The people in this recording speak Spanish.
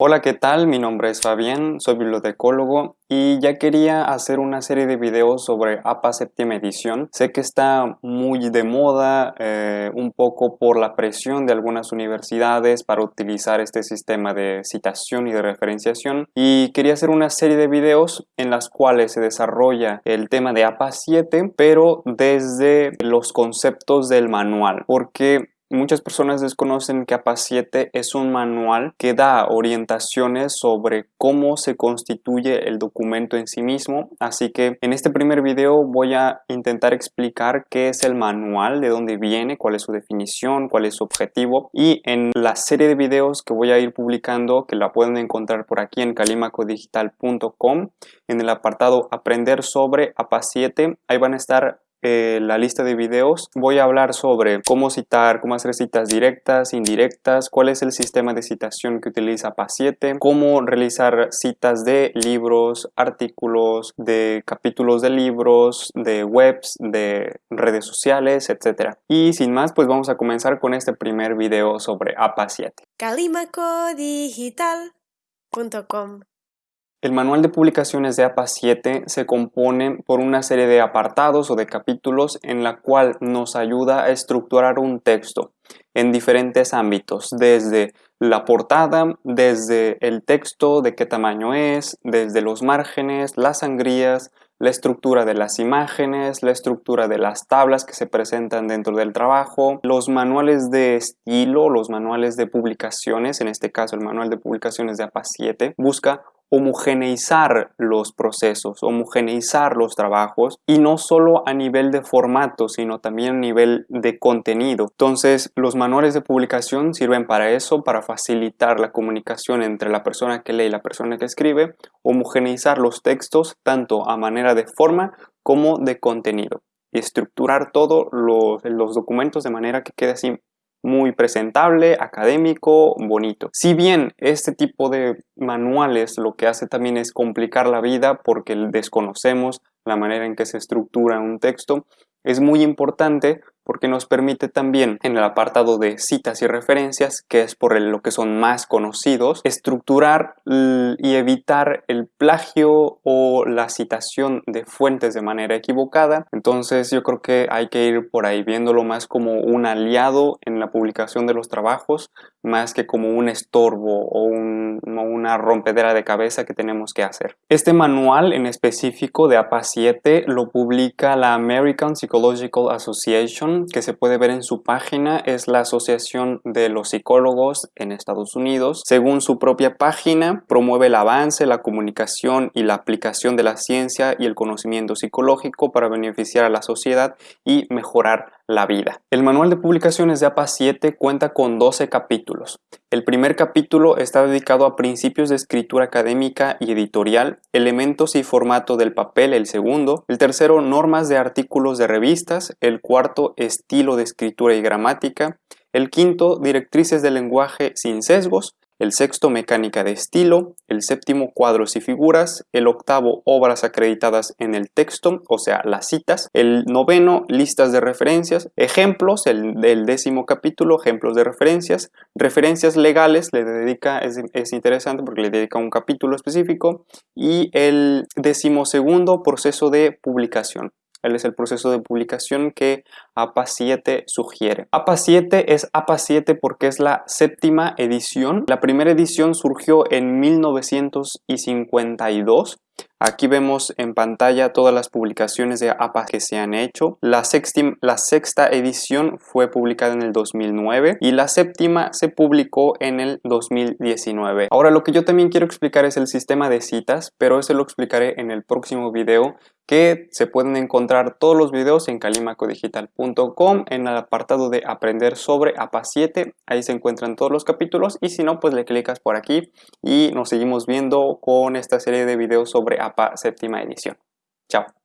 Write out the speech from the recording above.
Hola, ¿qué tal? Mi nombre es Fabián, soy bibliotecólogo y ya quería hacer una serie de videos sobre APA séptima edición. Sé que está muy de moda, eh, un poco por la presión de algunas universidades para utilizar este sistema de citación y de referenciación y quería hacer una serie de videos en las cuales se desarrolla el tema de APA 7 pero desde los conceptos del manual porque Muchas personas desconocen que APA 7 es un manual que da orientaciones sobre cómo se constituye el documento en sí mismo, así que en este primer video voy a intentar explicar qué es el manual, de dónde viene, cuál es su definición, cuál es su objetivo. Y en la serie de videos que voy a ir publicando, que la pueden encontrar por aquí en calimacodigital.com, en el apartado aprender sobre APA 7, ahí van a estar eh, la lista de videos voy a hablar sobre cómo citar, cómo hacer citas directas, indirectas, cuál es el sistema de citación que utiliza PA7, cómo realizar citas de libros, artículos, de capítulos de libros, de webs, de redes sociales, etc. Y sin más, pues vamos a comenzar con este primer video sobre APA7. Calimacodigital.com el manual de publicaciones de APA 7 se compone por una serie de apartados o de capítulos en la cual nos ayuda a estructurar un texto en diferentes ámbitos, desde la portada, desde el texto, de qué tamaño es, desde los márgenes, las sangrías, la estructura de las imágenes, la estructura de las tablas que se presentan dentro del trabajo, los manuales de estilo, los manuales de publicaciones, en este caso el manual de publicaciones de APA 7, busca homogeneizar los procesos, homogeneizar los trabajos y no solo a nivel de formato, sino también a nivel de contenido. Entonces, los manuales de publicación sirven para eso, para facilitar la comunicación entre la persona que lee y la persona que escribe, homogeneizar los textos tanto a manera de forma como de contenido y estructurar todos los, los documentos de manera que quede así muy presentable, académico, bonito. Si bien este tipo de manuales lo que hace también es complicar la vida porque desconocemos la manera en que se estructura un texto, es muy importante porque nos permite también en el apartado de citas y referencias, que es por lo que son más conocidos, estructurar y evitar el plagio o la citación de fuentes de manera equivocada. Entonces yo creo que hay que ir por ahí viéndolo más como un aliado en la publicación de los trabajos, más que como un estorbo o una rompedera de cabeza que tenemos que hacer. Este manual en específico de APA 7 lo publica la American Psychological Association que se puede ver en su página es la Asociación de los Psicólogos en Estados Unidos. Según su propia página, promueve el avance, la comunicación y la aplicación de la ciencia y el conocimiento psicológico para beneficiar a la sociedad y mejorar la vida. El manual de publicaciones de APA 7 cuenta con 12 capítulos. El primer capítulo está dedicado a principios de escritura académica y editorial, elementos y formato del papel el segundo, el tercero normas de artículos de revistas, el cuarto estilo de escritura y gramática, el quinto directrices del lenguaje sin sesgos, el sexto mecánica de estilo, el séptimo cuadros y figuras, el octavo obras acreditadas en el texto, o sea, las citas, el noveno listas de referencias, ejemplos, el, décimo capítulo, ejemplos de referencias, referencias legales, le dedica, es, es interesante porque le dedica un capítulo específico, y el decimosegundo proceso de publicación. Él es el proceso de publicación que APA 7 sugiere. APA 7 es APA 7 porque es la séptima edición. La primera edición surgió en 1952 Aquí vemos en pantalla todas las publicaciones de APA que se han hecho. La, sexta edición fue publicada en el 2009 y la séptima se publicó en el 2019. Ahora lo que yo también quiero explicar es el sistema de citas, pero eso lo explicaré en el próximo video que se pueden encontrar todos los videos en calimacodigital.com en el apartado de aprender sobre APA 7 ahí se encuentran todos los capítulos y si no pues le clicas por aquí y nos seguimos viendo con esta serie de videos sobre APA séptima edición. Chao.